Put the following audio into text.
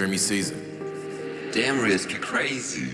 Dreamy Season. Damn risk, you're crazy.